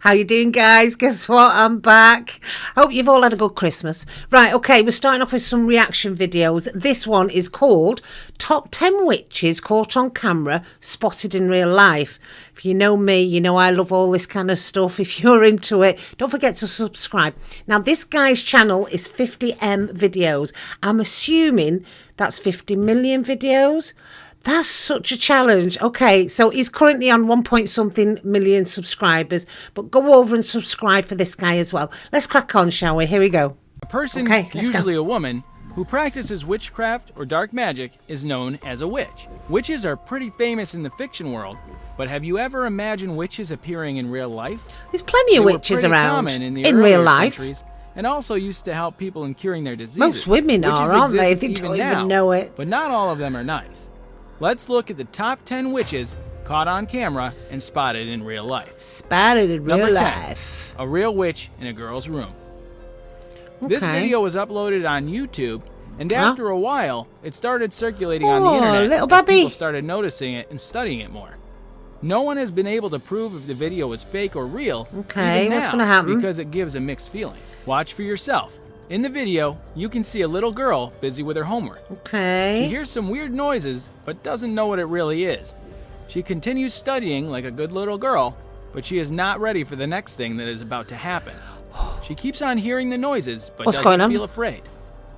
How you doing, guys? Guess what? I'm back. Hope you've all had a good Christmas. Right, okay, we're starting off with some reaction videos. This one is called Top 10 Witches Caught on Camera, Spotted in Real Life. If you know me, you know I love all this kind of stuff. If you're into it, don't forget to subscribe. Now, this guy's channel is 50M videos. I'm assuming that's 50 million videos. That's such a challenge. Okay, so he's currently on one point something million subscribers, but go over and subscribe for this guy as well. Let's crack on, shall we? Here we go. A person, Okay, usually go. a woman, who practices witchcraft or dark magic is known as a witch. Witches are pretty famous in the fiction world, but have you ever imagined witches appearing in real life? There's plenty They of witches around in, the in real life. and also used to help people in curing their diseases. Most women are, aren't they? They don't even even now, know it. But not all of them are nice. Let's look at the top 10 witches caught on camera and spotted in real life. Spotted in real Number 10. life. A real witch in a girl's room. Okay. This video was uploaded on YouTube, and Huh? after a while, it started circulating on the internet little Bobby. people started noticing it and studying it more. No one has been able to prove if the video was fake or real. Okay, what's gonna happen? Because it gives a mixed feeling. Watch for yourself. In the video, you can see a little girl busy with her homework. Okay. She hears some weird noises, but doesn't know what it really is. She continues studying like a good little girl, but she is not ready for the next thing that is about to happen. She keeps on hearing the noises, but What's doesn't feel afraid.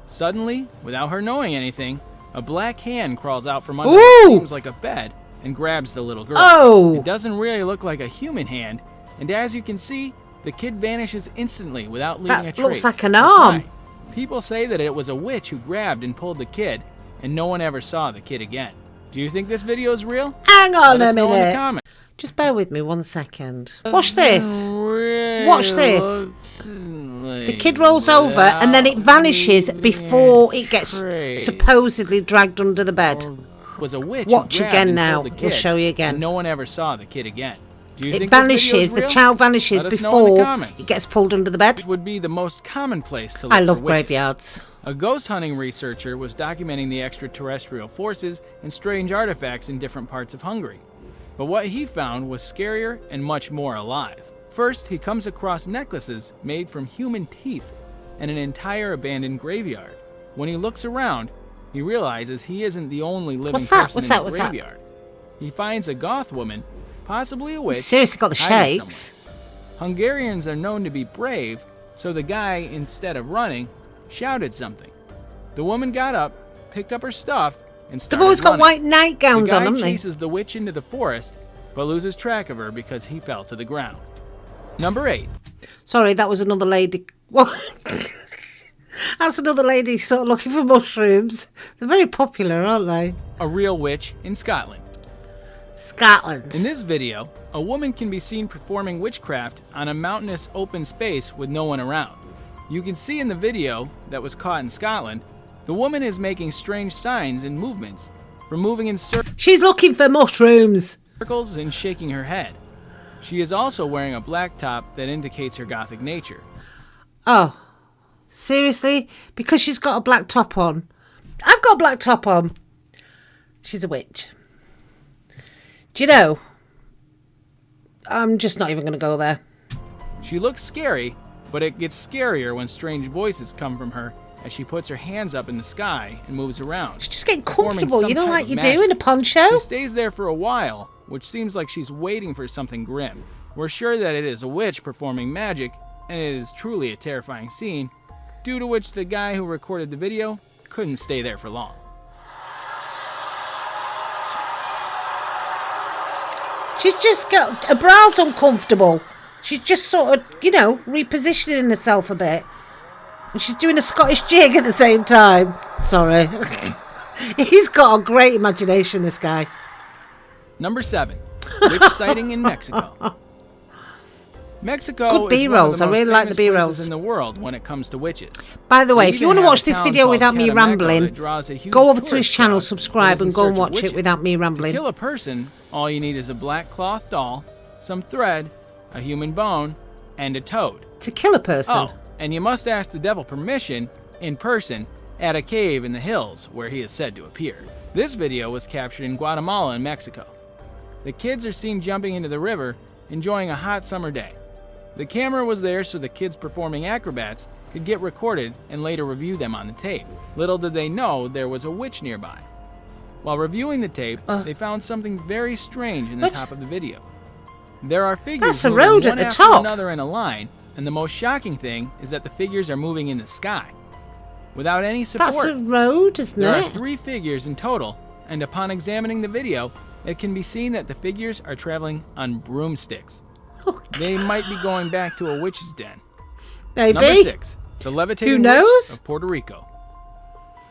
Suddenly, without her knowing anything, a black hand crawls out from under Ooh! what seems like a bed and grabs the little girl. Oh! It doesn't really look like a human hand, and as you can see, the kid vanishes instantly without leaving That a looks like an arm. People say that it was a witch who grabbed and pulled the kid, and no one ever saw the kid again. Do you think this video is real? Hang on Let a us in the minute. Just bear with me one second. Watch this. Watch this. The kid rolls over and then it vanishes before it gets supposedly dragged under the bed. was a witch. Watch again now. the We'll show you again. no one ever saw the kid again. It think this video is vanishes, the child vanishes Let us know in the before it gets pulled under the bed. This would be the most common place to look I love graveyards. A ghost hunting researcher was documenting the extraterrestrial forces and strange artifacts in different parts of Hungary. But what he found was scarier and much more alive. First, he comes across necklaces made from human teeth and an entire abandoned graveyard. When he looks around, he realizes he isn't the only living What's that? person What's in that? the What's that? graveyard. He finds a goth woman, possibly a witch. Seriously got the shakes. Hungarians are known to be brave, so the guy, instead of running, shouted something. The woman got up, picked up her stuff, and They've started always got white nightgowns the guy on, haven't they? chases the witch into the forest, but loses track of her because he fell to the ground. Number 8. Sorry, that was another lady. What? That's another lady sort of looking for mushrooms. They're very popular, aren't they? A real witch in Scotland. Scotland. In this video, a woman can be seen performing witchcraft on a mountainous open space with no one around. You can see in the video that was caught in Scotland, the woman is making strange signs and movements, removing in cir- She's looking for mushrooms. circles and shaking her head. She is also wearing a black top that indicates her gothic nature. Oh, seriously? Because she's got a black top on. I've got a black top on. She's a witch. Do you know? I'm just not even going to go there. She looks scary, but it gets scarier when strange voices come from her as she puts her hands up in the sky and moves around. She's just getting comfortable, you know, like you do in a poncho. She stays there for a while, which seems like she's waiting for something grim. We're sure that it is a witch performing magic, and it is truly a terrifying scene, due to which the guy who recorded the video couldn't stay there for long. She's just got her brow's uncomfortable. She's just sort of, you know, repositioning herself a bit. And she's doing a Scottish jig at the same time. Sorry. He's got a great imagination, this guy. Number seven, witch sighting in Mexico. Mexico Good is one of B-rolls. I really like the B-rolls. in the world when it comes to witches. By the way, if you want to watch this video without me rambling, that draws a huge go over to his channel, subscribe, and go and watch it without me rambling. To kill a person, all you need is a black cloth doll, some thread, a human bone, and a toad. To kill a person. Oh, and you must ask the devil permission in person at a cave in the hills where he is said to appear. This video was captured in Guatemala and Mexico. The kids are seen jumping into the river, enjoying a hot summer day. The camera was there so the kids performing acrobats could get recorded and later review them on the tape. Little did they know there was a witch nearby. While reviewing the tape, Uh. they found something very strange in the What? top of the video. There are figures That's a moving road at the after top. another in a line, and the most shocking thing is that the figures are moving in the sky. Without any support, That's a road, isn't there are three figures in total, and upon examining the video, it can be seen that the figures are traveling on broomsticks. They might be going back to a witch's den. Maybe. Number six, the levitating Who knows? witch of Puerto Rico.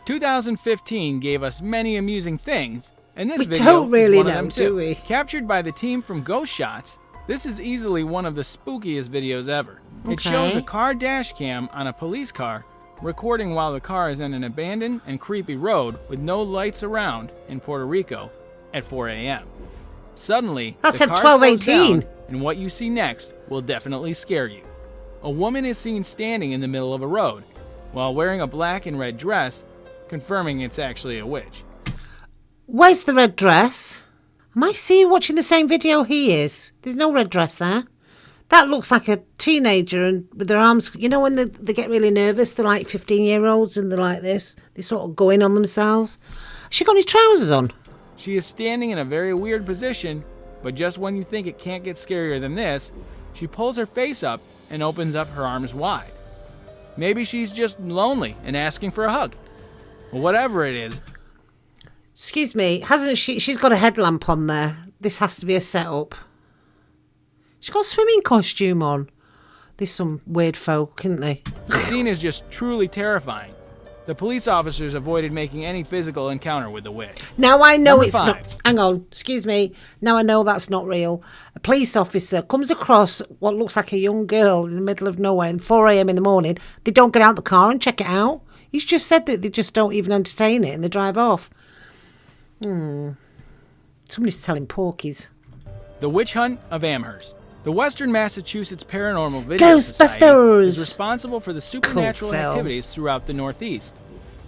2015 gave us many amusing things, and this We video don't really is one of know, them do too. we? Captured by the team from Ghost Shots, this is easily one of the spookiest videos ever. It shows a car dash cam on a police car recording while the car is in an abandoned and creepy road with no lights around in Puerto Rico at 4 a.m. Suddenly, car slows 12:18. down, and what you see next will definitely scare you. A woman is seen standing in the middle of a road while wearing a black and red dress, confirming it's actually a witch. Where's the red dress? Am I seeing watching the same video he is? There's no red dress there. That looks like a teenager and with their arms. You know when they, they get really nervous, they're like 15 year olds and they're like this. They sort of go in on themselves. Has she got any trousers on? She is standing in a very weird position, but just when you think it can't get scarier than this, she pulls her face up and opens up her arms wide. Maybe she's just lonely and asking for a hug. Whatever it is, Excuse me, hasn't she? She's got a headlamp on there. This has to be a setup. She's got a swimming costume on. There's some weird folk, isn't they? the scene is just truly terrifying. The police officers avoided making any physical encounter with the witch. Now I know Number it's five. not. Hang on, excuse me. Now I know that's not real. A police officer comes across what looks like a young girl in the middle of nowhere at 4 a.m. in the morning. They don't get out the car and check it out. He's just said that they just don't even entertain it and they drive off. Hmm. Somebody's telling porkies. The Witch Hunt of Amherst. The Western Massachusetts Paranormal Video Society Ghostbusters! is responsible for the supernatural film. activities throughout the Northeast.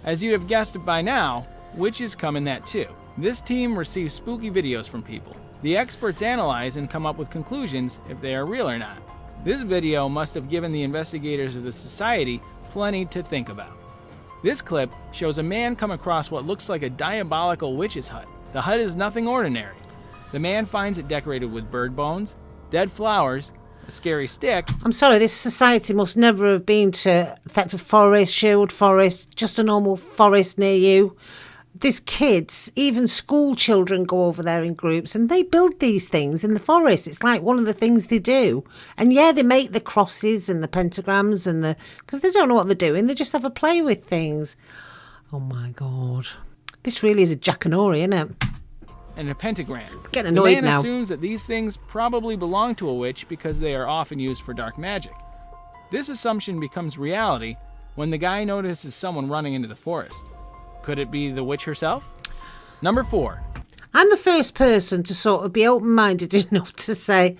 As you'd have guessed by now, witches come in that too. This team receives spooky videos from people. The experts analyze and come up with conclusions if they are real or not. This video must have given the investigators of the society plenty to think about. This clip shows a man come across what looks like a diabolical witch's hut. The hut is nothing ordinary. The man finds it decorated with bird bones, dead flowers, a scary stick, I'm sorry, this society must never have been to Thetford Forest, Sherwood Forest, just a normal forest near you. There's kids, even school children go over there in groups and they build these things in the forest. It's like one of the things they do. And yeah, they make the crosses and the pentagrams and the. because they don't know what they're doing, they just have a play with things. Oh my god. This really is a jackanory, isn't it? And a pentagram. Getting the man now. assumes that these things probably belong to a witch because they are often used for dark magic. This assumption becomes reality when the guy notices someone running into the forest. Could it be the witch herself? Number 4. I'm the first person to sort of be open minded enough to say,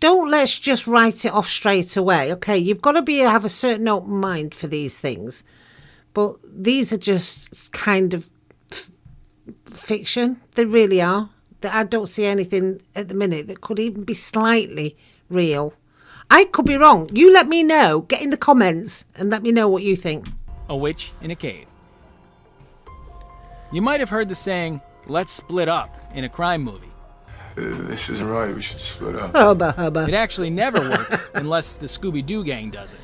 don't let's just write it off straight away. Okay, you've got to be have a certain open mind for these things, but these are just kind of fiction. They really are. That I don't see anything at the minute that could even be slightly real. I could be wrong. You let me know. Get in the comments and let me know what you think. A witch in a cave. You might have heard the saying, let's split up, in a crime movie. Uh, this isn't right. We should split up. Hubba hubba. It actually never works unless the Scooby Doo gang does it.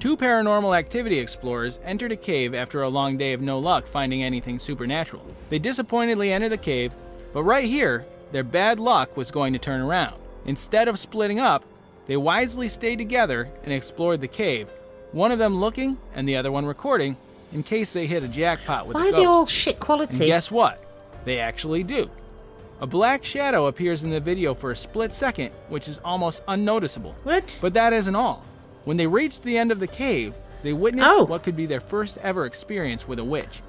Two paranormal activity explorers entered a cave after a long day of no luck finding anything supernatural. They disappointedly enter the cave, but right here, their bad luck was going to turn around. Instead of splitting up, they wisely stayed together and explored the cave, one of them looking and the other one recording in case they hit a jackpot with Why a are they all shit And guess what? They actually do. A black shadow appears in the video for a split second, which is almost unnoticeable. What? But that isn't all. When they reached the end of the cave, they witnessed Oh. what could be their first ever experience with a witch.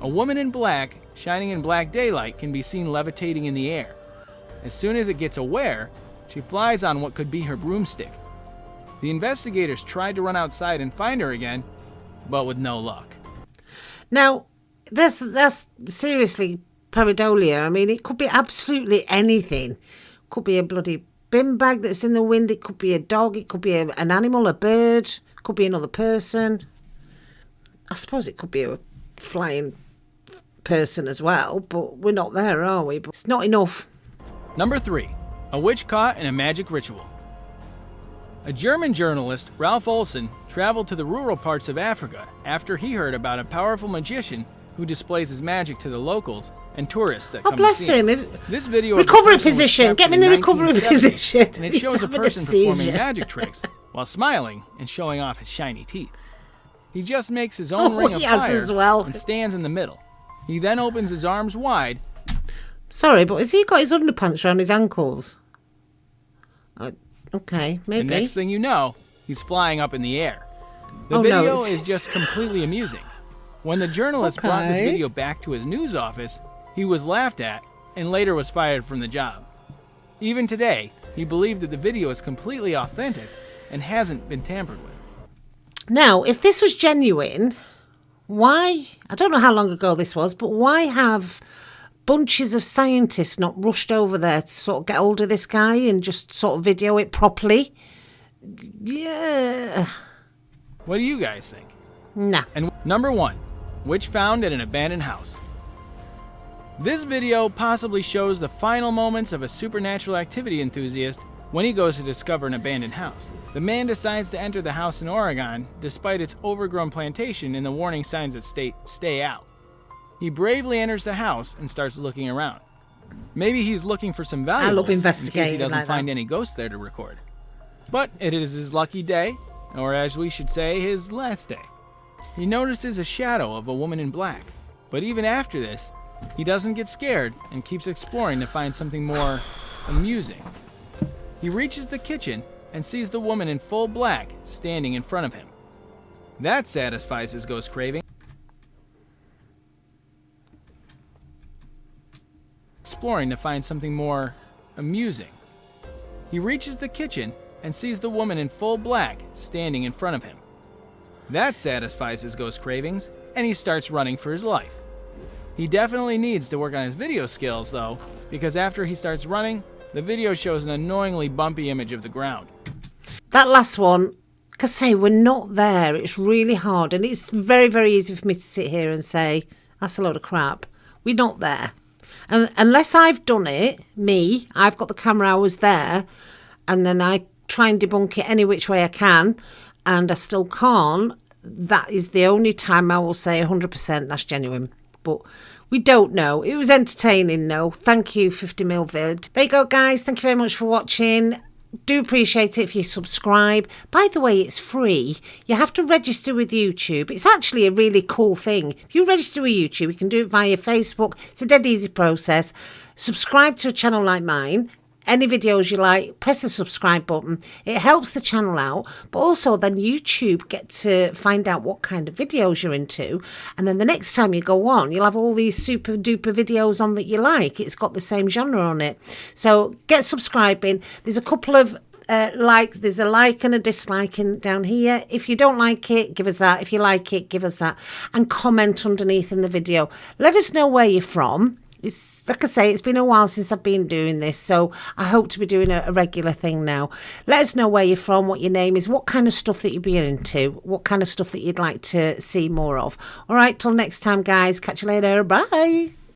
A woman in black, shining in black daylight, can be seen levitating in the air. As soon as it gets aware, she flies on what could be her broomstick. The investigators tried to run outside and find her again, but with no luck. Now, this that's seriously pareidolia. I mean, it could be absolutely anything. Could be a bloody bin bag that's in the wind. It could be a dog. It could be a, an animal, a bird. Could be another person. I suppose it could be a flying person as well, but we're not there, are we? But it's not enough. Number 3. A witch caught in a magic ritual. A German journalist, Ralph Olsen, traveled to the rural parts of Africa after he heard about a powerful magician who displays his magic to the locals and tourists that Oh, come bless him. If- This video the Recovery position. Get me in the recovery position. And it He's shows a having a person performing magic tricks while smiling and showing off his shiny teeth. He just makes his own Oh, ring of fire as well. and stands in the middle. He then opens his arms wide Sorry, but has he got his underpants around his ankles? Uh, okay, maybe. next thing you know, he's flying up in the air. The Oh, video it's- is just completely amusing. When the journalist brought this video back to his news office, he was laughed at and later was fired from the job. Even today, he believed that the video is completely authentic and hasn't been tampered with. Now, if this was genuine, why? I don't know how long ago this was, but why have bunches of scientists not rushed over there to sort of get hold of this guy and just sort of video it properly? Yeah. What do you guys think? Nah. And number one, witch found at an abandoned house. This video possibly shows the final moments of a supernatural activity enthusiast when he goes to discover an abandoned house. The man decides to enter the house in Oregon despite its overgrown plantation and the warning signs that state stay out. He bravely enters the house and starts looking around. Maybe he's looking for some valuables in case he doesn't like find that. any ghosts there to record. But it is his lucky day, or as we should say, his last day. He notices a shadow of a woman in black, but even after this, he doesn't get scared and keeps exploring to find something more amusing. He reaches the kitchen and sees the woman in full black standing in front of him. That satisfies his ghost craving. Exploring to find something more amusing. He reaches the kitchen and sees the woman in full black standing in front of him. That satisfies his ghost cravings, and he starts running for his life. He definitely needs to work on his video skills, though, because after he starts running, the video shows an annoyingly bumpy image of the ground. That last one, because say we're not there. It's really hard, and it's very, very easy for me to sit here and say that's a load of crap. We're not there, and unless I've done it, me, I've got the camera. I was there, and then I try and debunk it any which way I can, and I still can't. That is the only time I will say 100% that's genuine. But we don't know. It was entertaining, though. Thank you, 50 mil vid. There you go, guys. Thank you very much for watching do appreciate it if you subscribe. By the way, it's free. You have to register with YouTube. It's actually a really cool thing. If you register with YouTube, you can do it via Facebook. It's a dead easy process. Subscribe to a channel like mine. Any videos you like, press the subscribe button. It helps the channel out, but also then YouTube get to find out what kind of videos you're into. And then the next time you go on, you'll have all these super duper videos on that you like. It's got the same genre on it. So get subscribing. There's a couple of uh, likes. There's a like and a dislike in, down here. If you don't like it, give us that. If you like it, give us that. And comment underneath in the video. Let us know where you're from. It's like I say, it's been a while since I've been doing this, so I hope to be doing a, a regular thing now. Let us know where you're from, what your name is, what kind of stuff that you'd be into, what kind of stuff that you'd like to see more of. All right, till next time, guys. Catch you later. Bye.